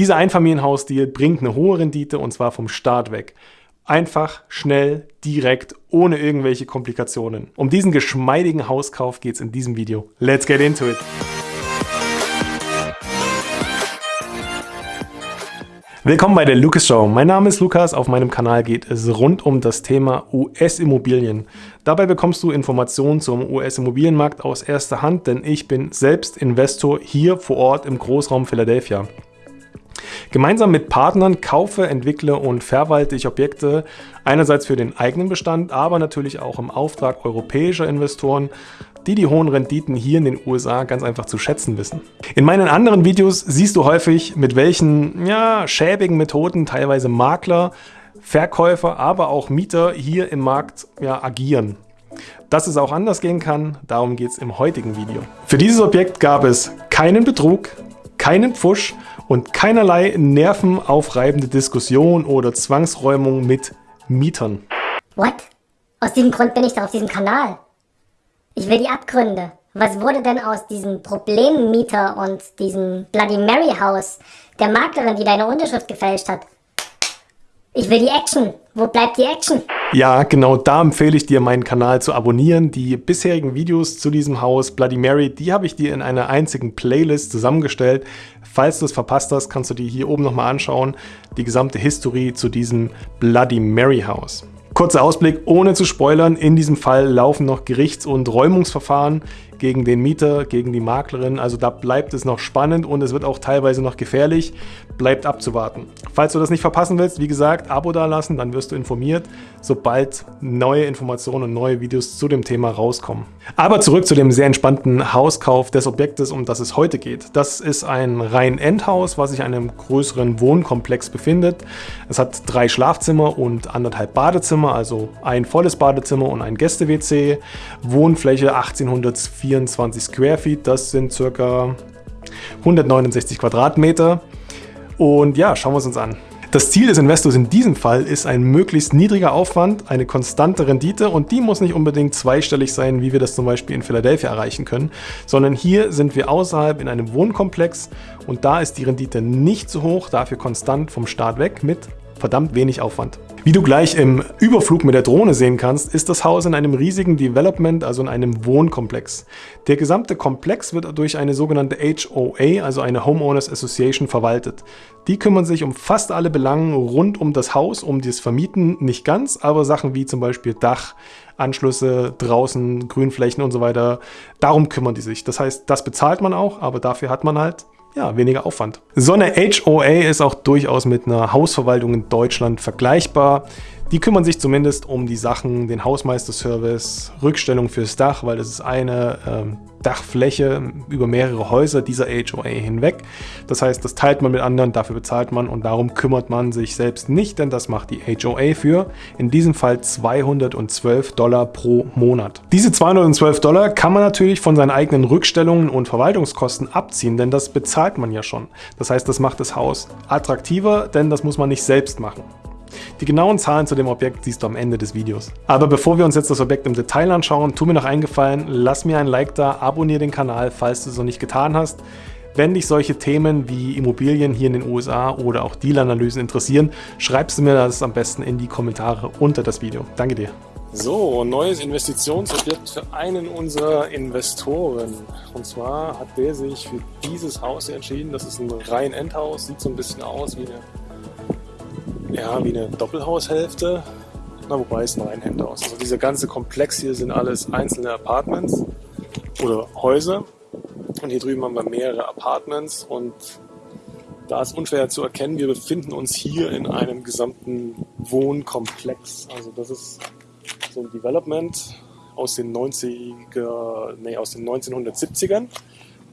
Dieser Einfamilienhaus-Deal bringt eine hohe Rendite und zwar vom Start weg. Einfach, schnell, direkt, ohne irgendwelche Komplikationen. Um diesen geschmeidigen Hauskauf geht es in diesem Video. Let's get into it! Willkommen bei der Lucas Show. Mein Name ist Lukas. Auf meinem Kanal geht es rund um das Thema US-Immobilien. Dabei bekommst du Informationen zum US-Immobilienmarkt aus erster Hand, denn ich bin selbst Investor hier vor Ort im Großraum Philadelphia. Gemeinsam mit Partnern kaufe, entwickle und verwalte ich Objekte einerseits für den eigenen Bestand, aber natürlich auch im Auftrag europäischer Investoren, die die hohen Renditen hier in den USA ganz einfach zu schätzen wissen. In meinen anderen Videos siehst du häufig, mit welchen ja, schäbigen Methoden teilweise Makler, Verkäufer, aber auch Mieter hier im Markt ja, agieren. Dass es auch anders gehen kann, darum geht es im heutigen Video. Für dieses Objekt gab es keinen Betrug, keinen Pfusch und keinerlei nervenaufreibende Diskussion oder Zwangsräumung mit Mietern. What? Aus diesem Grund bin ich doch auf diesem Kanal. Ich will die Abgründe. Was wurde denn aus diesem Problemmieter und diesem Bloody Mary House, der Maklerin, die deine Unterschrift gefälscht hat? Ich will die Action. Wo bleibt die Action? Ja, genau da empfehle ich dir, meinen Kanal zu abonnieren. Die bisherigen Videos zu diesem Haus Bloody Mary, die habe ich dir in einer einzigen Playlist zusammengestellt. Falls du es verpasst hast, kannst du dir hier oben nochmal anschauen. Die gesamte History zu diesem Bloody Mary Haus. Kurzer Ausblick, ohne zu spoilern, in diesem Fall laufen noch Gerichts- und Räumungsverfahren gegen den Mieter, gegen die Maklerin. Also da bleibt es noch spannend und es wird auch teilweise noch gefährlich. Bleibt abzuwarten. Falls du das nicht verpassen willst, wie gesagt, Abo dalassen, dann wirst du informiert, sobald neue Informationen und neue Videos zu dem Thema rauskommen. Aber zurück zu dem sehr entspannten Hauskauf des Objektes, um das es heute geht. Das ist ein rein Endhaus, was sich in einem größeren Wohnkomplex befindet. Es hat drei Schlafzimmer und anderthalb Badezimmer, also ein volles Badezimmer und ein Gäste-WC. Wohnfläche 1804 24 Square Feet, das sind circa 169 Quadratmeter. Und ja, schauen wir es uns an. Das Ziel des Investors in diesem Fall ist ein möglichst niedriger Aufwand, eine konstante Rendite und die muss nicht unbedingt zweistellig sein, wie wir das zum Beispiel in Philadelphia erreichen können, sondern hier sind wir außerhalb in einem Wohnkomplex und da ist die Rendite nicht so hoch, dafür konstant vom Start weg mit verdammt wenig Aufwand. Wie du gleich im Überflug mit der Drohne sehen kannst, ist das Haus in einem riesigen Development, also in einem Wohnkomplex. Der gesamte Komplex wird durch eine sogenannte HOA, also eine Homeowners Association, verwaltet. Die kümmern sich um fast alle Belangen rund um das Haus, um das Vermieten nicht ganz, aber Sachen wie zum Beispiel Dach, Anschlüsse draußen, Grünflächen und so weiter, darum kümmern die sich. Das heißt, das bezahlt man auch, aber dafür hat man halt ja, weniger Aufwand. So eine HOA ist auch durchaus mit einer Hausverwaltung in Deutschland vergleichbar. Die kümmern sich zumindest um die Sachen, den Hausmeisterservice, Rückstellung fürs Dach, weil das ist eine ähm, Dachfläche über mehrere Häuser dieser HOA hinweg. Das heißt, das teilt man mit anderen, dafür bezahlt man und darum kümmert man sich selbst nicht, denn das macht die HOA für, in diesem Fall 212 Dollar pro Monat. Diese 212 Dollar kann man natürlich von seinen eigenen Rückstellungen und Verwaltungskosten abziehen, denn das bezahlt man ja schon. Das heißt, das macht das Haus attraktiver, denn das muss man nicht selbst machen. Die genauen Zahlen zu dem Objekt siehst du am Ende des Videos. Aber bevor wir uns jetzt das Objekt im Detail anschauen, tu mir noch einen Gefallen, lass mir ein Like da, abonniere den Kanal, falls du es noch nicht getan hast. Wenn dich solche Themen wie Immobilien hier in den USA oder auch Deal-Analysen interessieren, schreibst du mir das am besten in die Kommentare unter das Video. Danke dir. So, neues Investitionsobjekt für einen unserer Investoren. Und zwar hat der sich für dieses Haus entschieden. Das ist ein rein Endhaus, sieht so ein bisschen aus wie eine ja, wie eine Doppelhaushälfte. Na, wobei es ein Einhänderhaus. Also dieser ganze Komplex hier sind alles einzelne Apartments oder Häuser. Und hier drüben haben wir mehrere Apartments und da ist unschwer zu erkennen, wir befinden uns hier in einem gesamten Wohnkomplex. Also das ist so ein Development aus den 90er, nee, aus den 1970ern.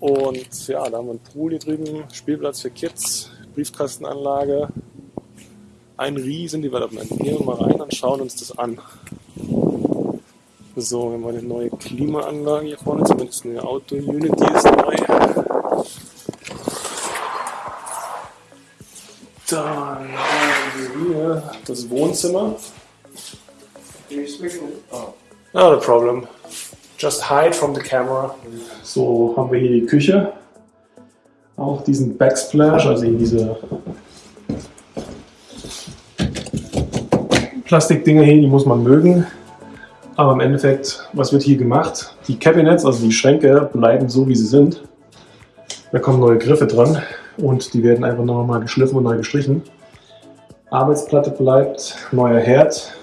Und ja, da haben wir einen Pool hier drüben, Spielplatz für Kids, Briefkastenanlage, ein riesen Development. Gehen wir mal rein und schauen uns das an. So, wir haben eine neue Klimaanlage hier vorne, zumindest eine Auto-Unity ist neu. Dann haben wir hier das Wohnzimmer. Oh. Not a problem. Just hide from the camera. So haben wir hier die Küche. auch diesen Backsplash, also diese Plastikdinger hier, die muss man mögen. Aber im Endeffekt, was wird hier gemacht? Die Cabinets, also die Schränke, bleiben so, wie sie sind. Da kommen neue Griffe dran und die werden einfach nochmal geschliffen und neu gestrichen. Arbeitsplatte bleibt, neuer Herd,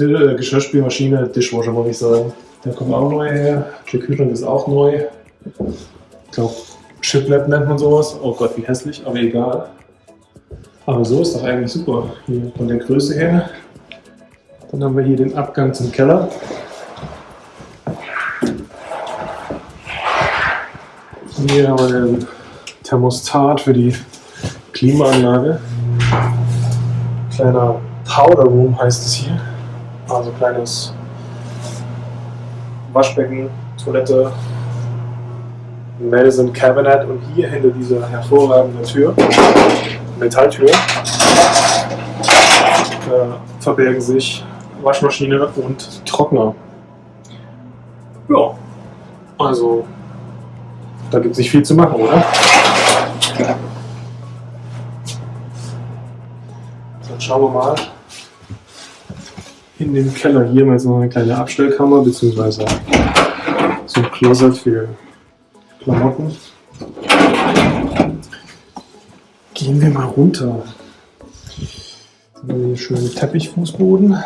äh, Geschirrspülmaschine, Dishwasher wollte ich sagen. Der kommt auch neu her. Der Kühlschrank ist auch neu. Ich glaube, Shiplap nennt man sowas. Oh Gott, wie hässlich, aber egal. Aber so ist doch eigentlich super. Hier von der Größe her. Dann haben wir hier den Abgang zum Keller. Hier haben wir den Thermostat für die Klimaanlage. Kleiner Powder Room heißt es hier. Also kleines Waschbecken, Toilette, Medicine Cabinet und hier hinter dieser hervorragenden Tür, Metalltür, da verbergen sich Waschmaschine und Trockner. Ja, also da gibt es nicht viel zu machen, oder? Dann schauen wir mal in dem Keller. Hier haben wir jetzt noch eine kleine Abstellkammer, beziehungsweise so ein Closet für Klamotten. Gehen wir mal runter. Hier schönen Teppichfußboden.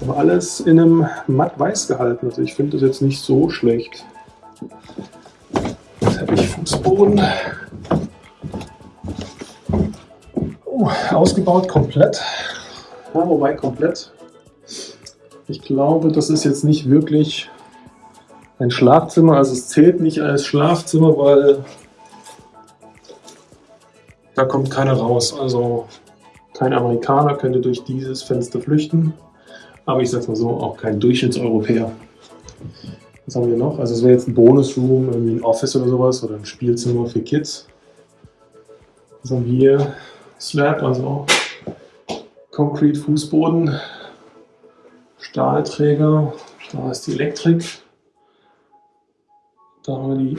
Aber alles in einem matt weiß gehalten. Also ich finde das jetzt nicht so schlecht. Teppichfußboden. Oh, ausgebaut komplett. Ja, wobei komplett ich glaube, das ist jetzt nicht wirklich ein Schlafzimmer. Also es zählt nicht als Schlafzimmer, weil da kommt keiner raus. Also kein Amerikaner könnte durch dieses Fenster flüchten. Aber ich sag's mal so, auch kein Durchschnittseuropäer. Was haben wir noch? Also es wäre jetzt ein Bonusroom, irgendwie ein Office oder sowas oder ein Spielzimmer für Kids. Was haben wir hier? Slab, also Concrete Fußboden. Stahlträger, da ist die Elektrik, da haben wir die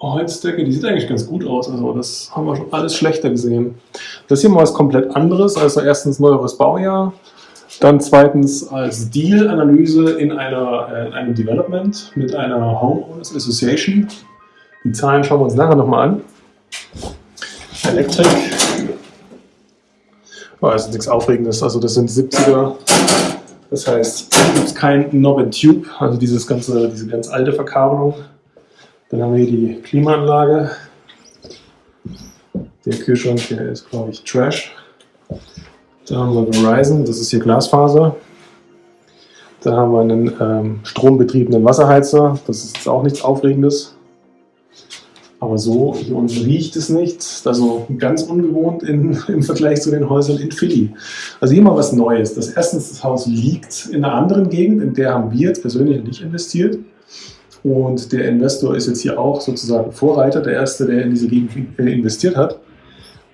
Holzdecke, die sieht eigentlich ganz gut aus, also das haben wir schon alles schlechter gesehen. Das hier mal was komplett anderes, also erstens neueres Baujahr, dann zweitens als Deal-Analyse in, äh, in einem Development mit einer Homeowners Association. Die Zahlen schauen wir uns nachher nochmal an. Elektrik, Oh, also nichts Aufregendes. Also das sind 70er. Das heißt, es gibt kein Knob and Tube, also dieses ganze, diese ganz alte Verkabelung. Dann haben wir hier die Klimaanlage. Der Kühlschrank, der ist, glaube ich, Trash. Da haben wir Verizon, das ist hier Glasfaser. Da haben wir einen ähm, strombetriebenen Wasserheizer, das ist jetzt auch nichts Aufregendes. Aber so hier unten riecht es nicht. Also ganz ungewohnt in, im Vergleich zu den Häusern in Philly. Also hier mal was Neues. Das erstens, das Haus liegt in einer anderen Gegend, in der haben wir jetzt persönlich nicht investiert. Und der Investor ist jetzt hier auch sozusagen Vorreiter, der Erste, der in diese Gegend investiert hat.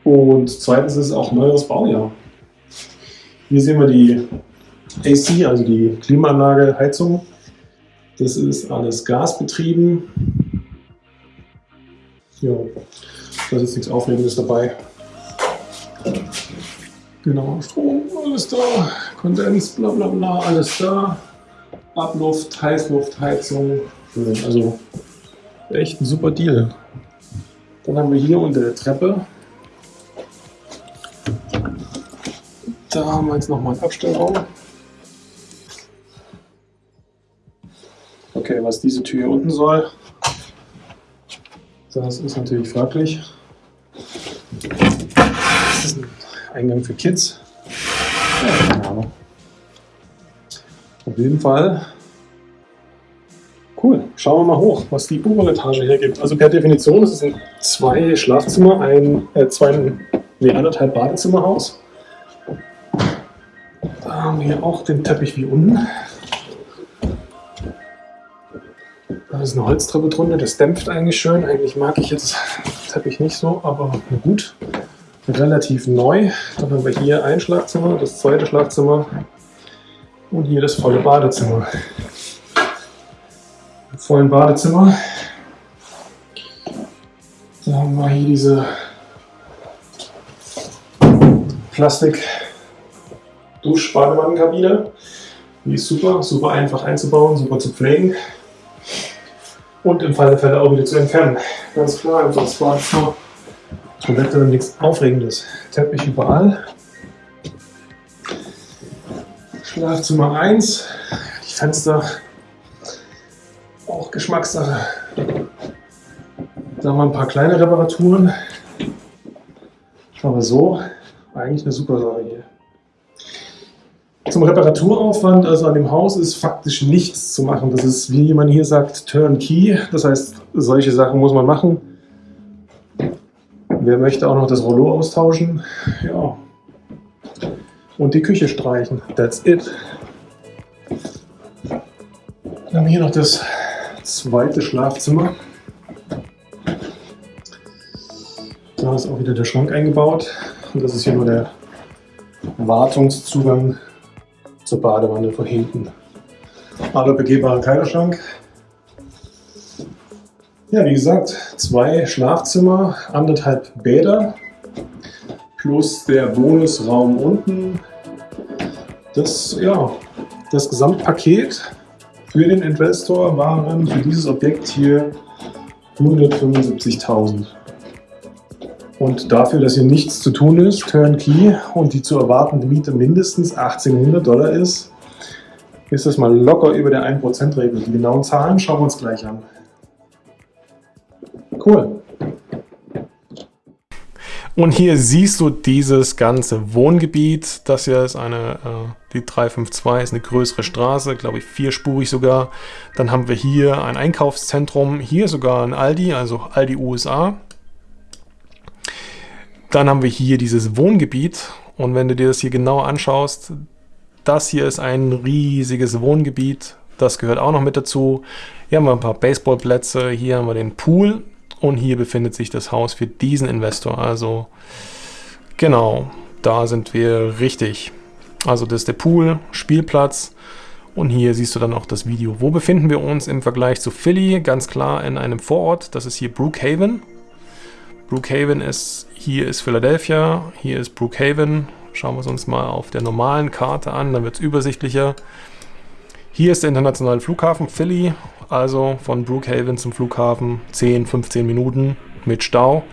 Und zweitens ist es auch neues Baujahr. Hier sehen wir die AC, also die Klimaanlage, Heizung. Das ist alles gasbetrieben. Ja, da ist nichts Aufregendes dabei. Genau, Strom, alles da, Kondens, bla bla bla, alles da. Abluft, Heißluft, Heizung. Also echt ein super Deal. Dann haben wir hier unter der Treppe. Da haben wir jetzt nochmal einen Abstellraum. Okay, was diese Tür unten soll, das ist natürlich fraglich. Das ist ein Eingang für Kids. Ja, keine Ahnung. Auf jeden Fall. Cool. Schauen wir mal hoch, was die obere Etage hier gibt. Also per Definition ist es ein zwei Schlafzimmer, ein äh, zwei, nee, anderthalb Badezimmerhaus. Da haben wir auch den Teppich wie unten. Da ist eine Holztreppe drunter, das dämpft eigentlich schön. Eigentlich mag ich jetzt Teppich nicht so, aber gut. Relativ neu. Dann haben wir hier ein Schlafzimmer, das zweite Schlafzimmer und hier das volle Badezimmer. Im vollen Badezimmer Dann haben wir hier diese Plastik Duschbadewannenkabine. Die ist super, super einfach einzubauen, super zu pflegen und im Fall der Fälle auch wieder zu entfernen. Ganz klar, einfach das Badezimmer. Komplett nichts Aufregendes. Teppich überall. Schlafzimmer 1. Die Fenster auch Geschmackssache. Da haben wir ein paar kleine Reparaturen. Aber so eigentlich eine super Sache hier. Zum Reparaturaufwand, also an dem Haus, ist faktisch nichts zu machen. Das ist, wie man hier sagt, Turnkey. Das heißt, solche Sachen muss man machen. Wer möchte auch noch das Rollo austauschen? Ja. Und die Küche streichen. That's it. Wir haben hier noch das zweite Schlafzimmer. Da ist auch wieder der Schrank eingebaut. Und das ist hier nur der Wartungszugang zur Badewanne von hinten. Aber begehbarer Kleiderschrank. Ja, wie gesagt, zwei Schlafzimmer, anderthalb Bäder plus der Bonusraum unten. Das, ja, das Gesamtpaket für den Investor waren für dieses Objekt hier 175.000. Und dafür, dass hier nichts zu tun ist, Turnkey, und die zu erwartende Miete mindestens 1800 Dollar ist, ist das mal locker über der 1%-Regel. Die genauen Zahlen schauen wir uns gleich an. Cool. Und hier siehst du dieses ganze Wohngebiet. Das hier ist eine, äh, die 352 ist eine größere Straße, glaube ich vierspurig sogar. Dann haben wir hier ein Einkaufszentrum, hier sogar ein Aldi, also Aldi USA. Dann haben wir hier dieses Wohngebiet und wenn du dir das hier genau anschaust, das hier ist ein riesiges Wohngebiet, das gehört auch noch mit dazu. Hier haben wir ein paar Baseballplätze, hier haben wir den Pool und hier befindet sich das Haus für diesen Investor. Also genau, da sind wir richtig. Also das ist der Pool, Spielplatz und hier siehst du dann auch das Video. Wo befinden wir uns im Vergleich zu Philly? Ganz klar in einem Vorort, das ist hier Brookhaven. Brookhaven ist, hier ist Philadelphia, hier ist Brookhaven. Schauen wir es uns mal auf der normalen Karte an, dann wird es übersichtlicher. Hier ist der internationale Flughafen Philly, also von Brookhaven zum Flughafen 10, 15 Minuten mit Stau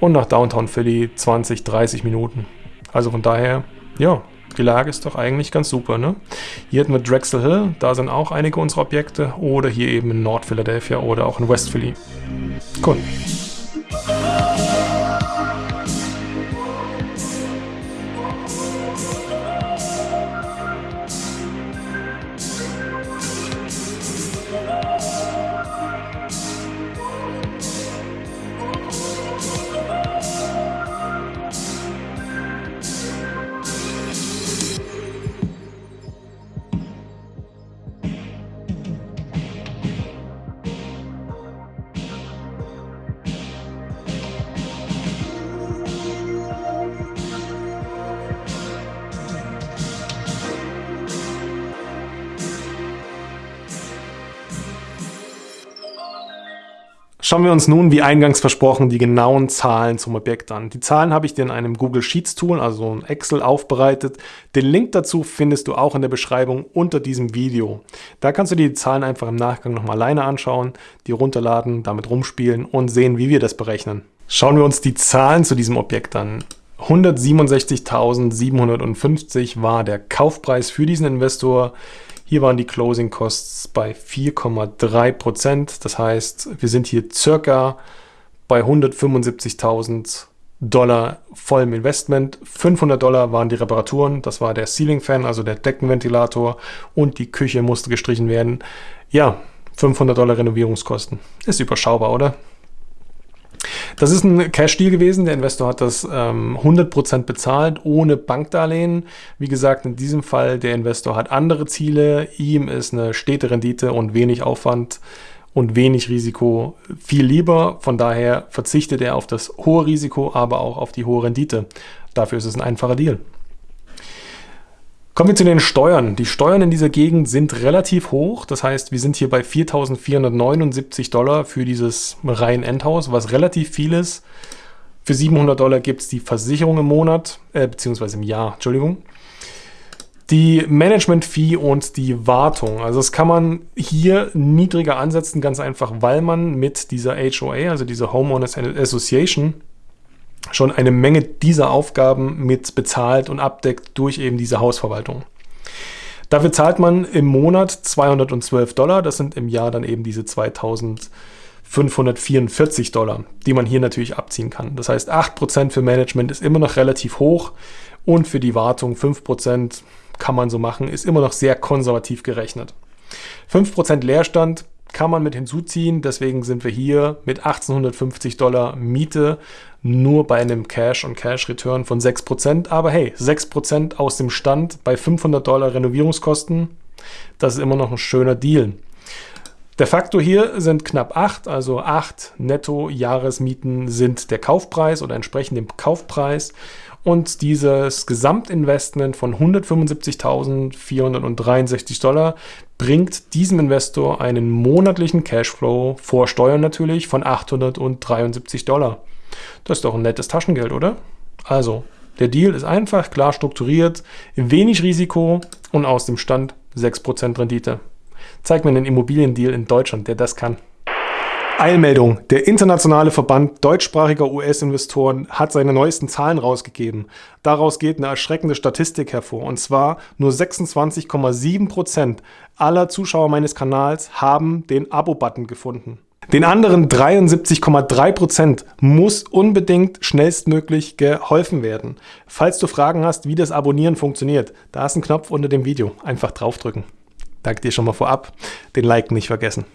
und nach Downtown Philly 20, 30 Minuten. Also von daher, ja, die Lage ist doch eigentlich ganz super. Ne? Hier hätten wir Drexel Hill, da sind auch einige unserer Objekte oder hier eben in Nord Philadelphia oder auch in West Philly. Cool. Schauen wir uns nun, wie eingangs versprochen, die genauen Zahlen zum Objekt an. Die Zahlen habe ich dir in einem Google Sheets Tool, also in Excel, aufbereitet. Den Link dazu findest du auch in der Beschreibung unter diesem Video. Da kannst du dir die Zahlen einfach im Nachgang nochmal alleine anschauen, die runterladen, damit rumspielen und sehen, wie wir das berechnen. Schauen wir uns die Zahlen zu diesem Objekt an. 167.750 war der Kaufpreis für diesen Investor. Hier waren die Closing Costs bei 4,3 Prozent. Das heißt, wir sind hier circa bei 175.000 Dollar vollem Investment. 500 Dollar waren die Reparaturen. Das war der Ceiling Fan, also der Deckenventilator. Und die Küche musste gestrichen werden. Ja, 500 Dollar Renovierungskosten. Ist überschaubar, oder? Das ist ein Cash-Deal gewesen. Der Investor hat das ähm, 100% bezahlt, ohne Bankdarlehen. Wie gesagt, in diesem Fall, der Investor hat andere Ziele. Ihm ist eine stete Rendite und wenig Aufwand und wenig Risiko viel lieber. Von daher verzichtet er auf das hohe Risiko, aber auch auf die hohe Rendite. Dafür ist es ein einfacher Deal. Kommen wir zu den Steuern. Die Steuern in dieser Gegend sind relativ hoch. Das heißt, wir sind hier bei 4.479 Dollar für dieses Reihen-Endhaus, was relativ viel ist. Für 700 Dollar gibt es die Versicherung im Monat, äh, beziehungsweise im Jahr, Entschuldigung. Die Management-Fee und die Wartung. Also das kann man hier niedriger ansetzen, ganz einfach, weil man mit dieser HOA, also dieser Homeowners Association, schon eine Menge dieser Aufgaben mit bezahlt und abdeckt durch eben diese Hausverwaltung. Dafür zahlt man im Monat 212 Dollar, das sind im Jahr dann eben diese 2544 Dollar, die man hier natürlich abziehen kann. Das heißt, 8% für Management ist immer noch relativ hoch und für die Wartung 5% kann man so machen, ist immer noch sehr konservativ gerechnet. 5% Leerstand kann man mit hinzuziehen. Deswegen sind wir hier mit 1850 Dollar Miete nur bei einem Cash- und Cash-Return von 6%. Aber hey, 6% aus dem Stand bei 500 Dollar Renovierungskosten, das ist immer noch ein schöner Deal. Der Faktor hier sind knapp 8, also 8 Netto-Jahresmieten sind der Kaufpreis oder entsprechend dem Kaufpreis. Und dieses Gesamtinvestment von 175.463 Dollar bringt diesem Investor einen monatlichen Cashflow vor Steuern natürlich von 873 Dollar. Das ist doch ein nettes Taschengeld, oder? Also, der Deal ist einfach, klar strukturiert, wenig Risiko und aus dem Stand 6% Rendite. Zeig mir einen Immobiliendeal in Deutschland, der das kann. Eilmeldung. Der internationale Verband deutschsprachiger US-Investoren hat seine neuesten Zahlen rausgegeben. Daraus geht eine erschreckende Statistik hervor. Und zwar nur 26,7 Prozent aller Zuschauer meines Kanals haben den Abo-Button gefunden. Den anderen 73,3 Prozent muss unbedingt schnellstmöglich geholfen werden. Falls du Fragen hast, wie das Abonnieren funktioniert, da ist ein Knopf unter dem Video. Einfach draufdrücken. Danke dir schon mal vorab. Den Like nicht vergessen.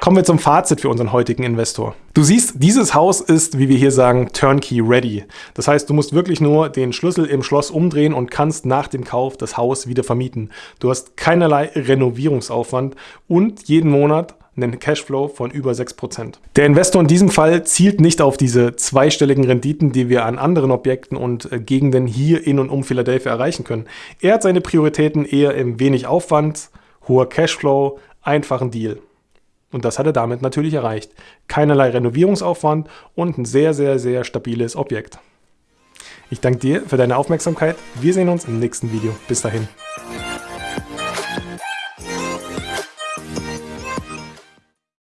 Kommen wir zum Fazit für unseren heutigen Investor. Du siehst, dieses Haus ist, wie wir hier sagen, turnkey ready. Das heißt, du musst wirklich nur den Schlüssel im Schloss umdrehen und kannst nach dem Kauf das Haus wieder vermieten. Du hast keinerlei Renovierungsaufwand und jeden Monat einen Cashflow von über 6%. Der Investor in diesem Fall zielt nicht auf diese zweistelligen Renditen, die wir an anderen Objekten und äh, Gegenden hier in und um Philadelphia erreichen können. Er hat seine Prioritäten eher im wenig Aufwand, hoher Cashflow, einfachen Deal. Und das hat er damit natürlich erreicht. Keinerlei Renovierungsaufwand und ein sehr, sehr, sehr stabiles Objekt. Ich danke dir für deine Aufmerksamkeit. Wir sehen uns im nächsten Video. Bis dahin.